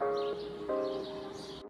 あっ。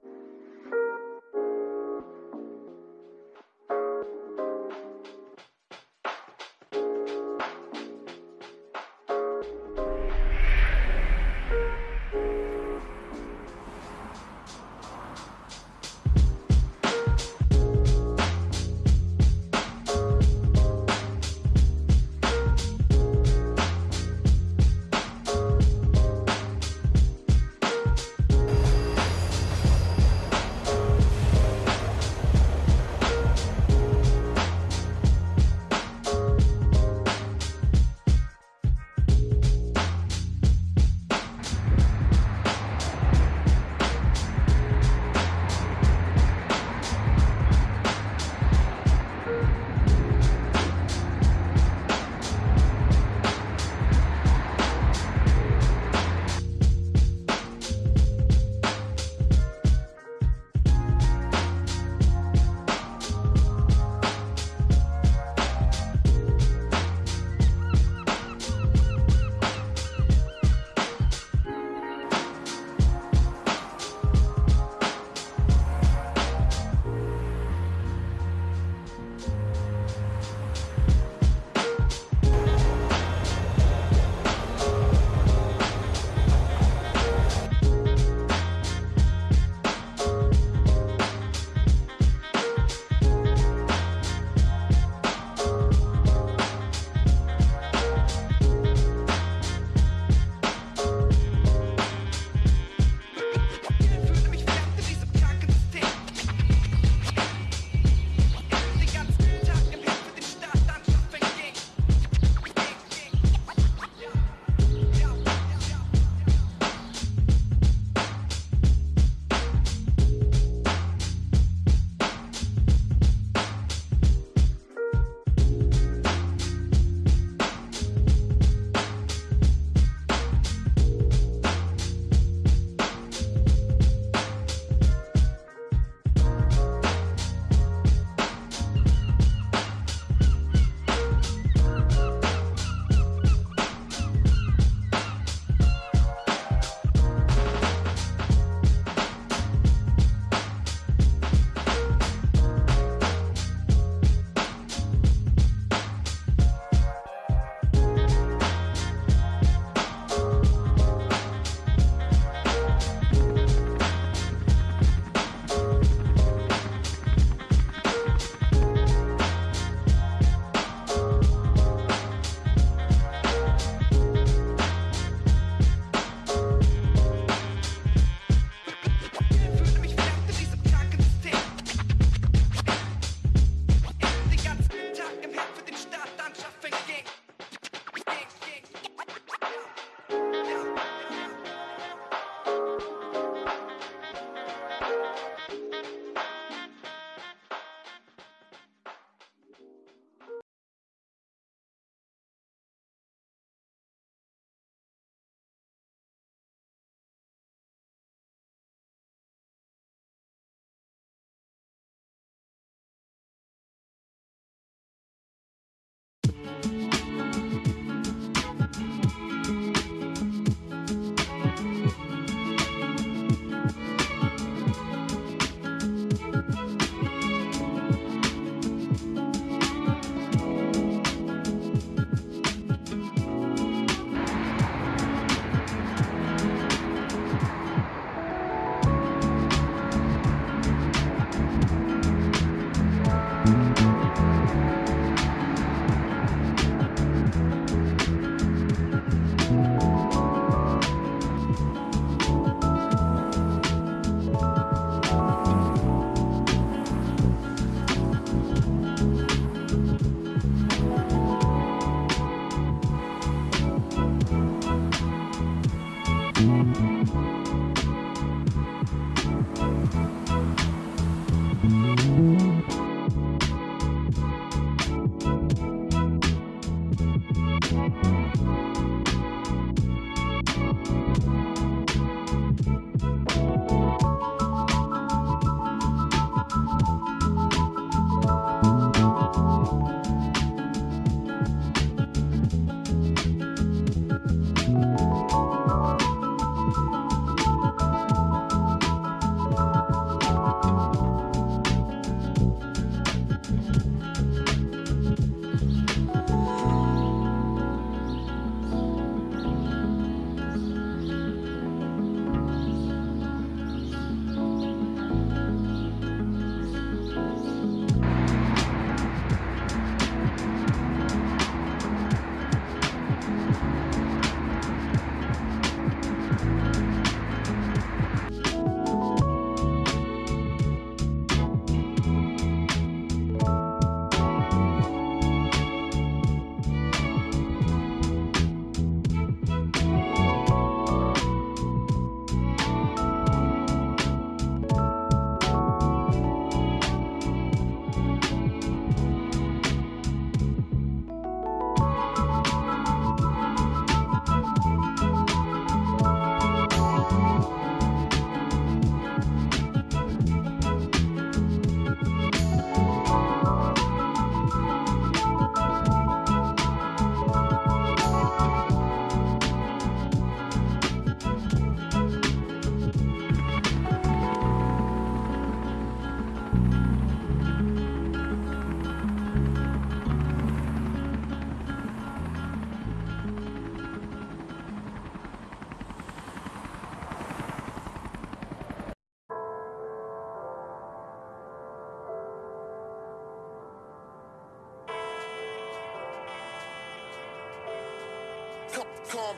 calm,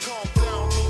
calm down.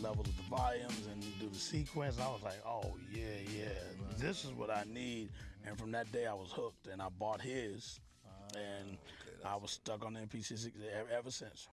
Do all the different levels of the volumes and do the sequence. I was like, oh, yeah, yeah, this is what I need. And from that day, I was hooked and I bought his. Ah, and I was stuck on the MPC6 ever, ever since.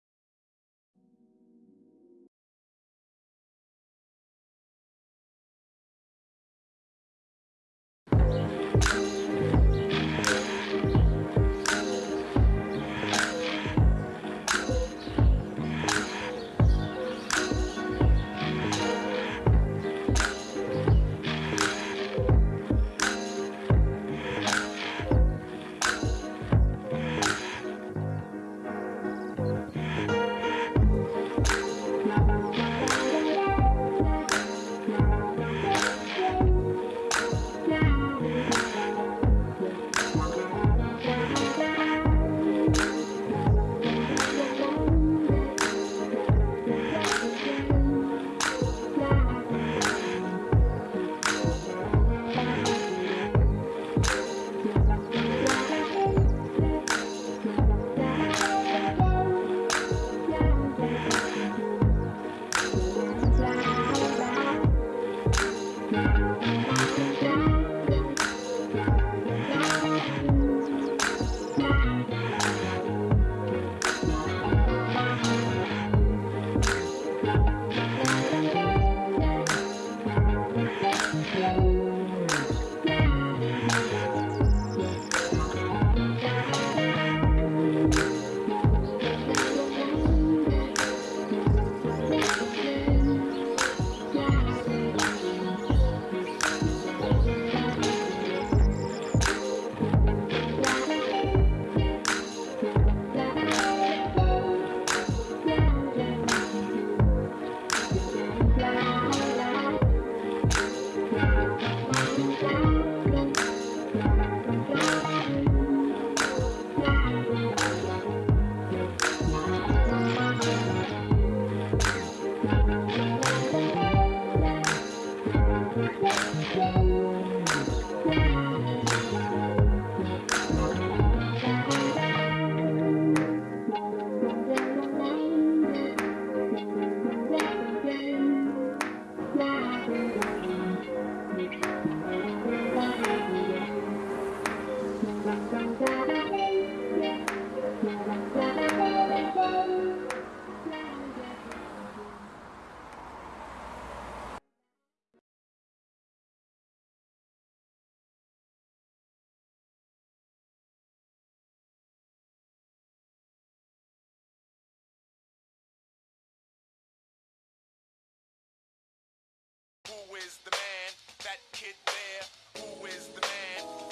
is the man? That kid there, who is the man?